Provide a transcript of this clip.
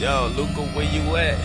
Yo, Luca, where you at?